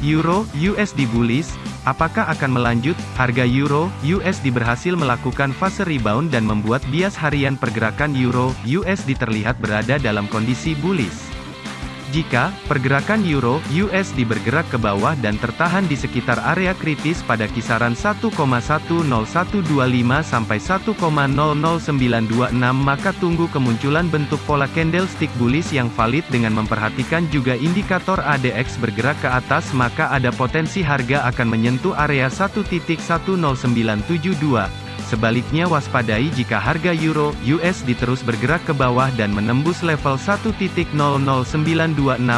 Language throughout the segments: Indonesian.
Euro USD bullish, apakah akan melanjut? Harga Euro USD berhasil melakukan fase rebound dan membuat bias harian pergerakan Euro USD terlihat berada dalam kondisi bullish. Jika pergerakan euro USD bergerak ke bawah dan tertahan di sekitar area kritis pada kisaran 1,10125 sampai 1,00926 maka tunggu kemunculan bentuk pola candlestick bullish yang valid dengan memperhatikan juga indikator ADX bergerak ke atas maka ada potensi harga akan menyentuh area 1.10972 Sebaliknya waspadai jika harga euro USD terus bergerak ke bawah dan menembus level 1.00926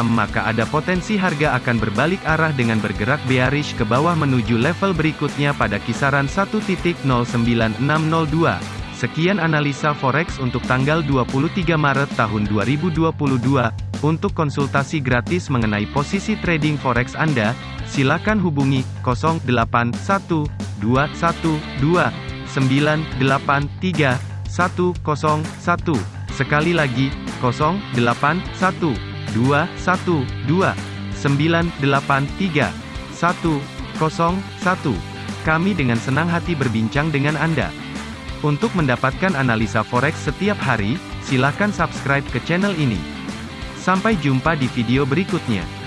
maka ada potensi harga akan berbalik arah dengan bergerak bearish ke bawah menuju level berikutnya pada kisaran 1.09602. Sekian analisa forex untuk tanggal 23 Maret tahun 2022. Untuk konsultasi gratis mengenai posisi trading forex Anda, silakan hubungi 081212 983 101. Sekali lagi, 081 212 983 101. Kami dengan senang hati berbincang dengan Anda. Untuk mendapatkan analisa forex setiap hari, silakan subscribe ke channel ini. Sampai jumpa di video berikutnya.